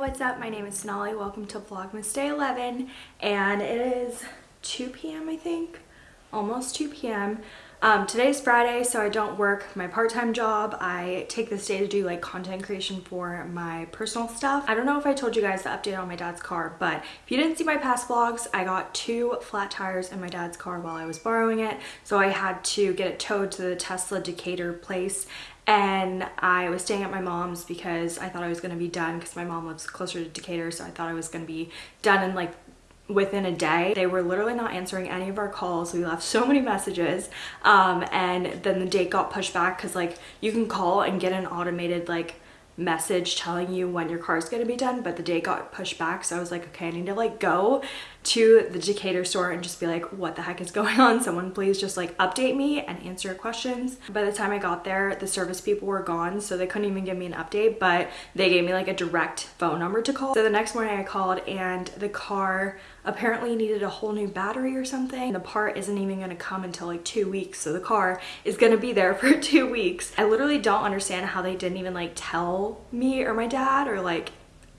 what's up? My name is Sonali. Welcome to Vlogmas Day 11 and it is 2 p.m. I think, almost 2 p.m. Um, today's Friday, so I don't work my part-time job. I take this day to do like content creation for my personal stuff. I don't know if I told you guys the update on my dad's car, but if you didn't see my past vlogs, I got two flat tires in my dad's car while I was borrowing it. So I had to get it towed to the Tesla Decatur place and I was staying at my mom's because I thought I was going to be done because my mom lives closer to Decatur so I thought I was going to be done in like within a day. They were literally not answering any of our calls. We left so many messages um, and then the date got pushed back because like you can call and get an automated like message telling you when your car is going to be done but the date got pushed back so I was like okay I need to like go to the Decatur store and just be like what the heck is going on someone please just like update me and answer questions by the time I got there the service people were gone so they couldn't even give me an update but they gave me like a direct phone number to call so the next morning I called and the car apparently needed a whole new battery or something. The part isn't even gonna come until like two weeks. So the car is gonna be there for two weeks. I literally don't understand how they didn't even like tell me or my dad or like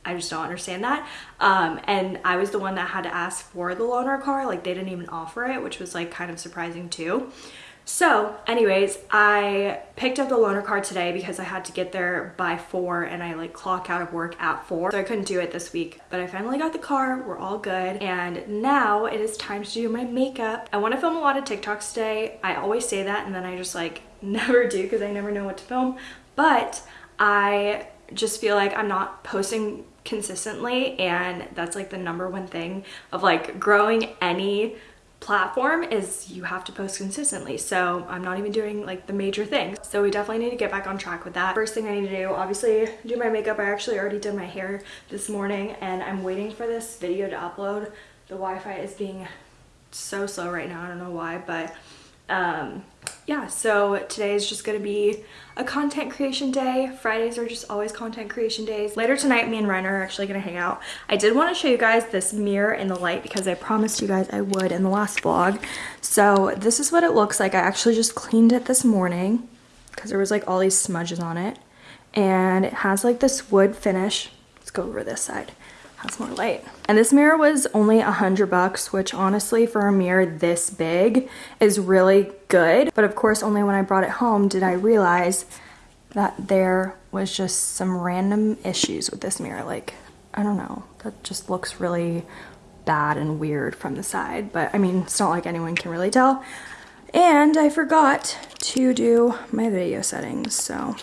I just don't understand that. Um, and I was the one that had to ask for the loaner car. Like they didn't even offer it, which was like kind of surprising too. So anyways, I picked up the loaner car today because I had to get there by four and I like clock out of work at four. So I couldn't do it this week, but I finally got the car. We're all good. And now it is time to do my makeup. I want to film a lot of TikToks today. I always say that and then I just like never do because I never know what to film. But I just feel like I'm not posting consistently and that's like the number one thing of like growing any platform is you have to post consistently. So i'm not even doing like the major things. So we definitely need to get back on track with that. First thing i need to do obviously do my makeup. I actually already did my hair this morning and i'm waiting for this video to upload. The wi-fi is being so slow right now. I don't know why but um yeah, so today is just gonna be a content creation day. Fridays are just always content creation days. Later tonight, me and Ryan are actually gonna hang out. I did wanna show you guys this mirror in the light because I promised you guys I would in the last vlog. So this is what it looks like. I actually just cleaned it this morning because there was like all these smudges on it. And it has like this wood finish. Let's go over this side has more light. And this mirror was only a hundred bucks, which honestly for a mirror this big is really good. But of course, only when I brought it home did I realize that there was just some random issues with this mirror. Like, I don't know, that just looks really bad and weird from the side. But I mean, it's not like anyone can really tell. And I forgot to do my video settings, so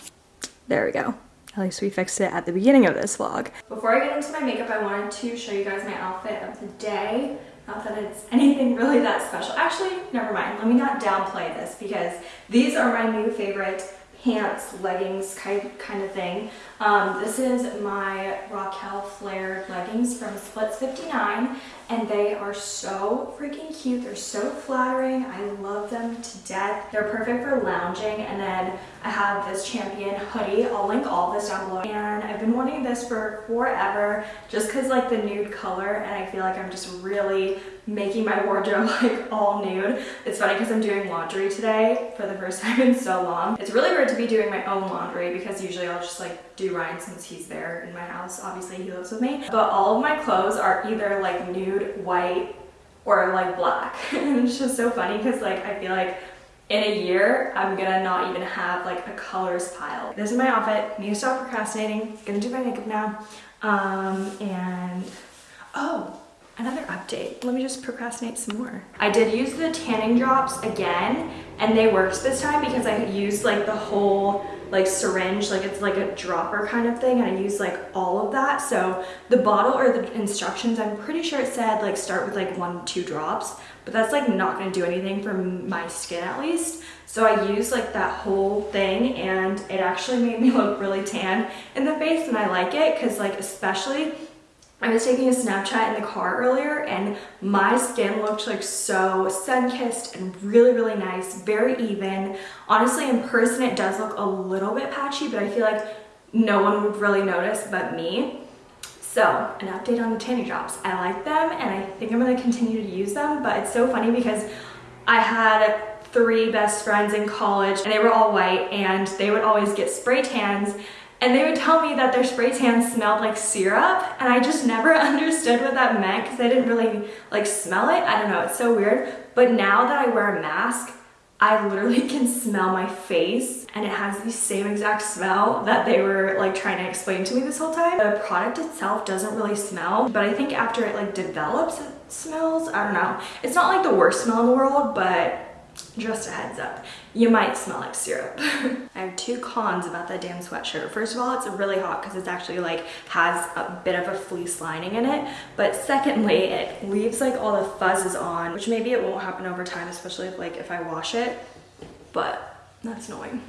there we go. At least we fixed it at the beginning of this vlog. Before I get into my makeup, I wanted to show you guys my outfit of the day. Not that it's anything really that special. Actually, never mind. Let me not downplay this because these are my new favorite pants, leggings kind, of thing. Um, this is my Raquel flared leggings from Splits 59 and they are so freaking cute. They're so flattering. I love them to death. They're perfect for lounging and then I have this Champion hoodie. I'll link all this down below. And I've been wanting this for forever just because like the nude color and I feel like I'm just really making my wardrobe like all nude. It's funny because I'm doing laundry today for the first time in so long. It's really weird to be doing my own laundry because usually I'll just like do Ryan since he's there in my house. Obviously he lives with me. But all of my clothes are either like nude, white, or like black. and it's just so funny because like I feel like in a year, I'm gonna not even have like a colors pile. This is my outfit. Need to stop procrastinating. Gonna do my makeup now. Um, and, oh, another update. Let me just procrastinate some more. I did use the tanning drops again and they worked this time because I used like the whole like syringe, like it's like a dropper kind of thing and I use like all of that. So the bottle or the instructions, I'm pretty sure it said like start with like one, two drops, but that's like not gonna do anything for my skin at least. So I used like that whole thing and it actually made me look really tan in the face and I like it because like especially I was taking a Snapchat in the car earlier and my skin looked like so sun-kissed and really, really nice, very even. Honestly, in person, it does look a little bit patchy, but I feel like no one would really notice but me. So, an update on the tanning drops. I like them and I think I'm gonna continue to use them, but it's so funny because I had three best friends in college and they were all white and they would always get spray tans and they would tell me that their spray tan smelled like syrup and I just never understood what that meant because I didn't really like smell it. I don't know, it's so weird. But now that I wear a mask, I literally can smell my face and it has the same exact smell that they were like trying to explain to me this whole time. The product itself doesn't really smell, but I think after it like develops, it smells. I don't know. It's not like the worst smell in the world, but just a heads up, you might smell like syrup. I have two cons about that damn sweatshirt. First of all, it's really hot because it's actually like has a bit of a fleece lining in it. But secondly, it leaves like all the fuzzes on, which maybe it won't happen over time, especially if like if I wash it, but that's annoying.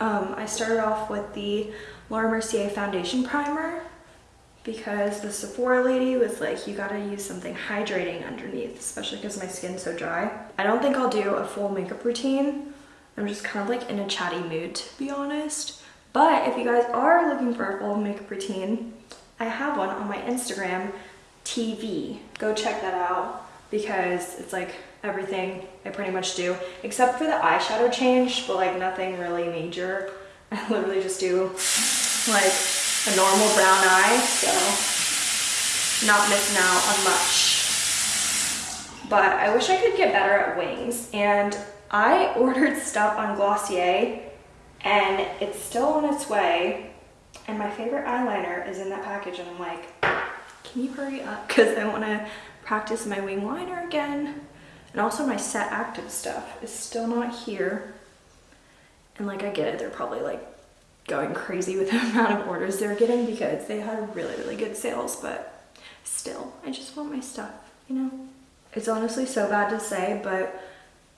Um, I started off with the Laura Mercier foundation primer because the Sephora lady was like, you gotta use something hydrating underneath, especially because my skin's so dry. I don't think I'll do a full makeup routine. I'm just kind of like in a chatty mood, to be honest. But if you guys are looking for a full makeup routine, I have one on my Instagram TV. Go check that out because it's like everything I pretty much do, except for the eyeshadow change, but like nothing really major. I literally just do like a normal brown eye, so not missing out on much. But I wish I could get better at wings, and I ordered stuff on Glossier, and it's still on its way, and my favorite eyeliner is in that package, and I'm like, can you hurry up? Because I want to practice my wing liner again. And also my Set Active stuff is still not here. And like I get it, they're probably like going crazy with the amount of orders they're getting because they had really, really good sales, but still, I just want my stuff, you know? It's honestly so bad to say, but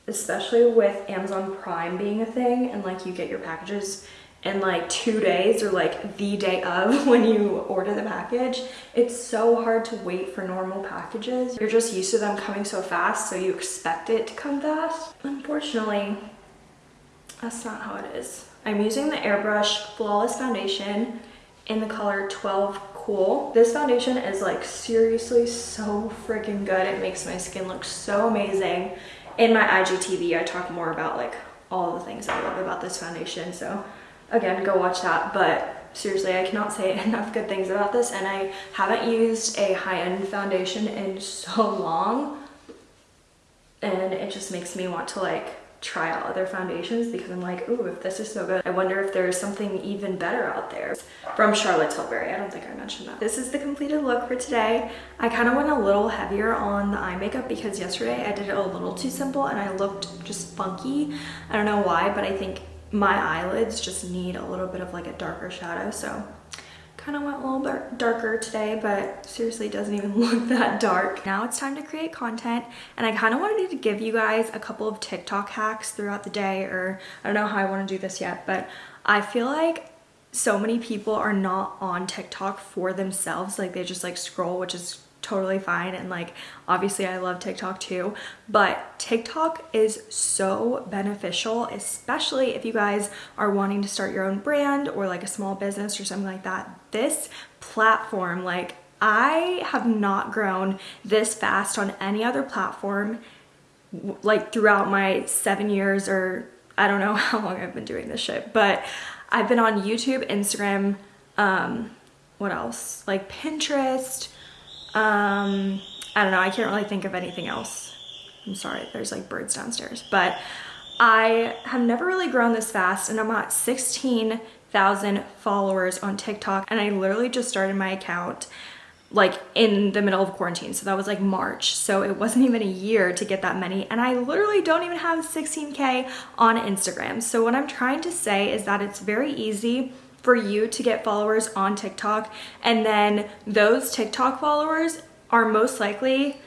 especially with Amazon Prime being a thing and like you get your packages in like two days or like the day of when you order the package, it's so hard to wait for normal packages. You're just used to them coming so fast, so you expect it to come fast. Unfortunately, that's not how it is. I'm using the Airbrush Flawless Foundation in the color 12 Cool. This foundation is like seriously so freaking good. It makes my skin look so amazing. In my IGTV, I talk more about like all the things I love about this foundation. So again, go watch that. But seriously, I cannot say enough good things about this. And I haven't used a high-end foundation in so long. And it just makes me want to like try out other foundations because I'm like, ooh, if this is so good, I wonder if there's something even better out there. From Charlotte Tilbury, I don't think I mentioned that. This is the completed look for today. I kind of went a little heavier on the eye makeup because yesterday I did it a little too simple and I looked just funky. I don't know why, but I think my eyelids just need a little bit of like a darker shadow. So kind of went a little bit darker today, but seriously it doesn't even look that dark. Now it's time to create content and I kind of wanted to give you guys a couple of TikTok hacks throughout the day or I don't know how I want to do this yet, but I feel like so many people are not on TikTok for themselves. Like they just like scroll, which is totally fine and like obviously I love TikTok too but TikTok is so beneficial especially if you guys are wanting to start your own brand or like a small business or something like that. This platform like I have not grown this fast on any other platform like throughout my seven years or I don't know how long I've been doing this shit but I've been on YouTube Instagram um what else? Like Pinterest um, I don't know, I can't really think of anything else. I'm sorry, there's like birds downstairs. But I have never really grown this fast and I'm at 16,000 followers on TikTok and I literally just started my account like in the middle of quarantine. So that was like March. So it wasn't even a year to get that many. And I literally don't even have 16K on Instagram. So what I'm trying to say is that it's very easy for you to get followers on TikTok. And then those TikTok followers are most likely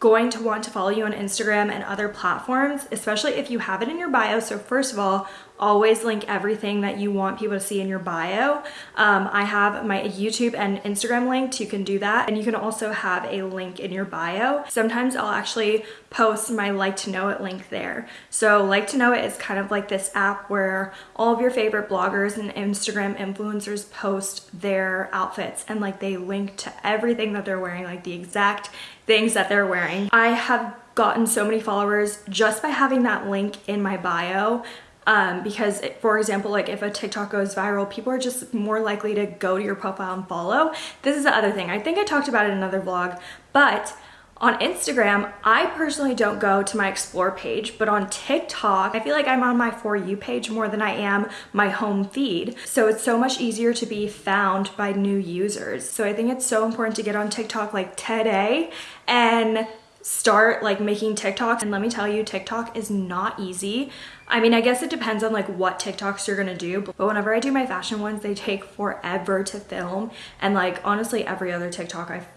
going to want to follow you on Instagram and other platforms, especially if you have it in your bio. So first of all, always link everything that you want people to see in your bio. Um, I have my YouTube and Instagram linked. You can do that. And you can also have a link in your bio. Sometimes I'll actually post my like to know it link there. So like to know it is kind of like this app where all of your favorite bloggers and Instagram influencers post their outfits and like they link to everything that they're wearing, like the exact things that they're wearing. I have gotten so many followers just by having that link in my bio um, because for example, like if a TikTok goes viral, people are just more likely to go to your profile and follow. This is the other thing. I think I talked about it in another vlog, but on Instagram, I personally don't go to my explore page, but on TikTok, I feel like I'm on my For You page more than I am my home feed. So it's so much easier to be found by new users. So I think it's so important to get on TikTok like today and start like making TikToks. And let me tell you, TikTok is not easy. I mean, I guess it depends on like what TikToks you're gonna do, but whenever I do my fashion ones, they take forever to film. And like honestly, every other TikTok I've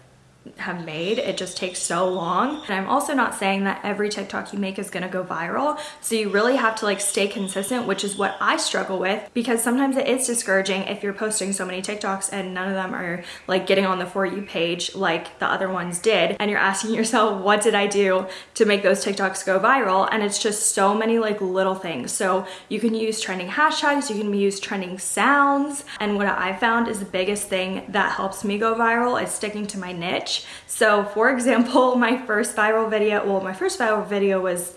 have made. It just takes so long. And I'm also not saying that every TikTok you make is gonna go viral. So you really have to like stay consistent, which is what I struggle with because sometimes it is discouraging if you're posting so many TikToks and none of them are like getting on the For You page like the other ones did. And you're asking yourself, what did I do to make those TikToks go viral? And it's just so many like little things. So you can use trending hashtags, you can use trending sounds. And what I found is the biggest thing that helps me go viral is sticking to my niche niche. So for example, my first viral video, well, my first viral video was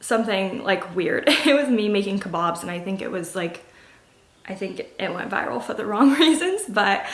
something like weird. It was me making kebabs and I think it was like, I think it went viral for the wrong reasons, but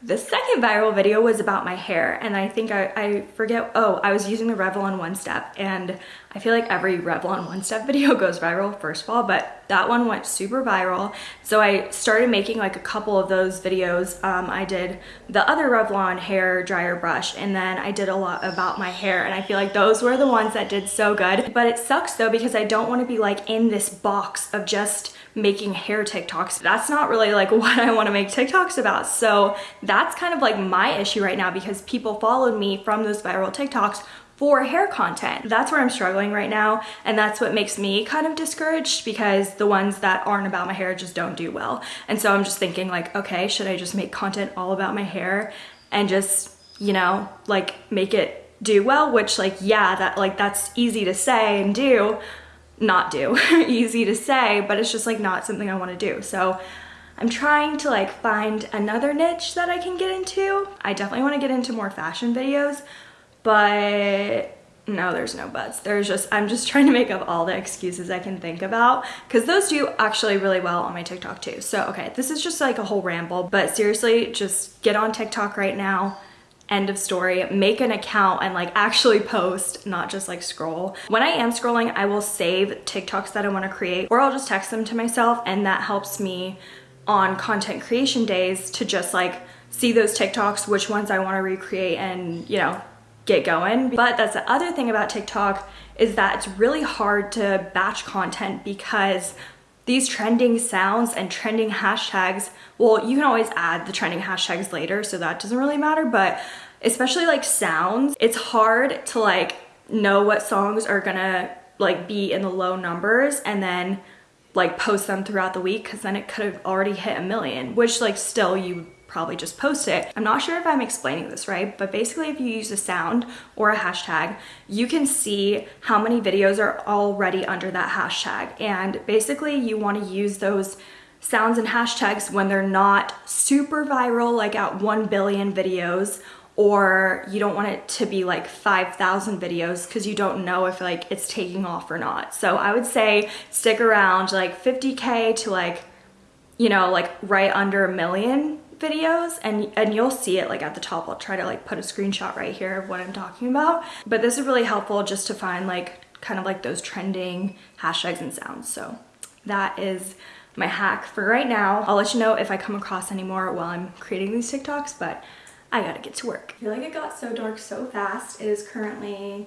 the second viral video was about my hair and I think I, I forget, oh, I was using the Revlon One Step and I feel like every Revlon One Step video goes viral first of all, but that one went super viral. So I started making like a couple of those videos. Um, I did the other Revlon hair dryer brush and then I did a lot about my hair and I feel like those were the ones that did so good. But it sucks though because I don't want to be like in this box of just making hair TikToks. That's not really like what I wanna make TikToks about. So that's kind of like my issue right now because people followed me from those viral TikToks for hair content. That's where I'm struggling right now and that's what makes me kind of discouraged because the ones that aren't about my hair just don't do well. And so I'm just thinking like, okay, should I just make content all about my hair and just, you know, like make it do well, which like, yeah, that like that's easy to say and do, not do. Easy to say, but it's just like not something I want to do. So I'm trying to like find another niche that I can get into. I definitely want to get into more fashion videos, but no, there's no buts. There's just, I'm just trying to make up all the excuses I can think about because those do actually really well on my TikTok too. So, okay, this is just like a whole ramble, but seriously, just get on TikTok right now end of story make an account and like actually post not just like scroll. When i am scrolling i will save tiktoks that i want to create or i'll just text them to myself and that helps me on content creation days to just like see those tiktoks which ones i want to recreate and you know get going. But that's the other thing about tiktok is that it's really hard to batch content because these trending sounds and trending hashtags, well, you can always add the trending hashtags later, so that doesn't really matter, but especially like sounds, it's hard to like know what songs are gonna like be in the low numbers and then like post them throughout the week because then it could have already hit a million, which like still you probably just post it. I'm not sure if I'm explaining this right, but basically if you use a sound or a hashtag, you can see how many videos are already under that hashtag. And basically you wanna use those sounds and hashtags when they're not super viral, like at 1 billion videos, or you don't want it to be like 5,000 videos because you don't know if like it's taking off or not. So I would say stick around like 50K to like, you know, like right under a million videos and, and you'll see it like at the top. I'll try to like put a screenshot right here of what I'm talking about. But this is really helpful just to find like kind of like those trending hashtags and sounds. So that is my hack for right now. I'll let you know if I come across any more while I'm creating these TikToks, but I gotta get to work. I feel like it got so dark so fast. It is currently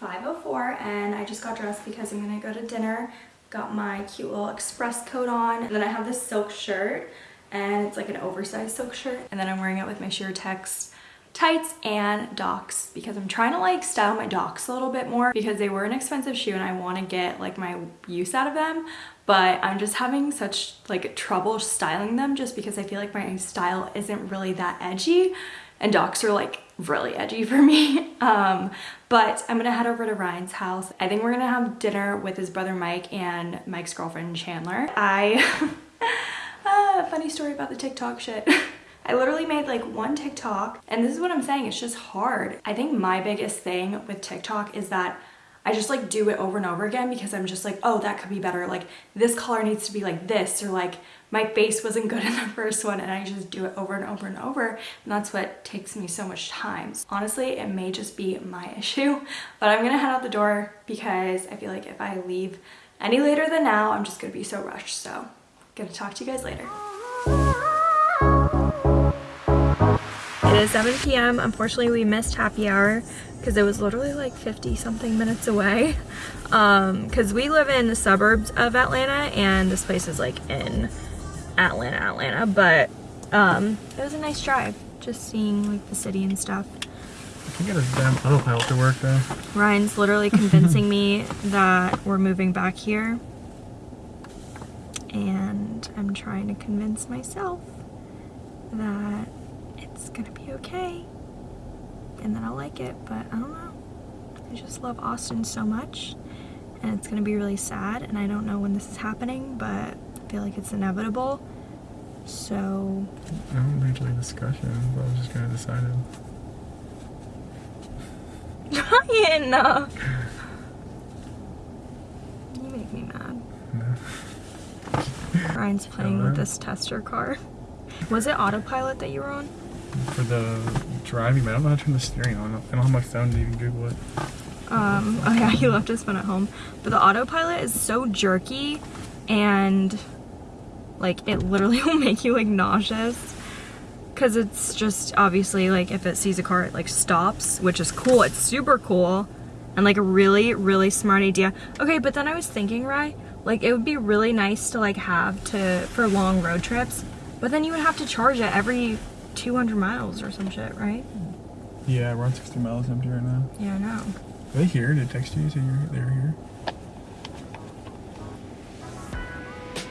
5.04 and I just got dressed because I'm gonna go to dinner. Got my cute little express coat on. And then I have this silk shirt and it's like an oversized silk shirt. And then I'm wearing it with my sheer text tights and docs because I'm trying to like style my docs a little bit more because they were an expensive shoe and I want to get like my use out of them but I'm just having such like trouble styling them just because I feel like my style isn't really that edgy and docs are like really edgy for me. Um, but I'm gonna head over to Ryan's house. I think we're gonna have dinner with his brother Mike and Mike's girlfriend Chandler. I funny story about the TikTok shit. I literally made like one TikTok and this is what I'm saying, it's just hard. I think my biggest thing with TikTok is that I just like do it over and over again because I'm just like, oh, that could be better. Like this color needs to be like this or like my face wasn't good in the first one and I just do it over and over and over and that's what takes me so much time. Honestly, it may just be my issue, but I'm gonna head out the door because I feel like if I leave any later than now, I'm just gonna be so rushed. So, gonna talk to you guys later. Is 7 p.m. Unfortunately, we missed happy hour because it was literally like 50 something minutes away. Um, because we live in the suburbs of Atlanta and this place is like in Atlanta, Atlanta, but um, it was a nice drive, just seeing like the city and stuff. I can get a damn autopilot to work though. Ryan's literally convincing me that we're moving back here. And I'm trying to convince myself that it's gonna be okay and then I'll like it, but I don't know. I just love Austin so much and it's gonna be really sad and I don't know when this is happening, but I feel like it's inevitable. So I don't it's like discussion, but I was just gonna decide it. Ryan, no. You make me mad. No. Ryan's playing with this Tesla car. Was it autopilot that you were on? For the driving, but I don't know how to turn the steering on. I don't have my phone to even Google it. Um, oh yeah, he left his phone at home. But the autopilot is so jerky and like it literally will make you like nauseous. Cause it's just obviously like if it sees a car, it like stops, which is cool. It's super cool and like a really, really smart idea. Okay, but then I was thinking, Rye, like it would be really nice to like have to for long road trips, but then you would have to charge it every 200 miles or some shit, right? Yeah, we're on 60 miles empty right now. Yeah, I know. Are they here? Did they text you? So you're they're here?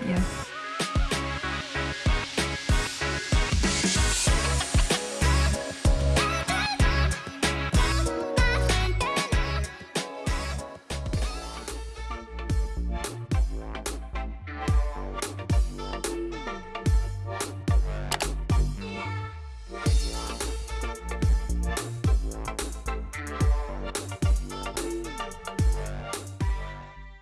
Yeah.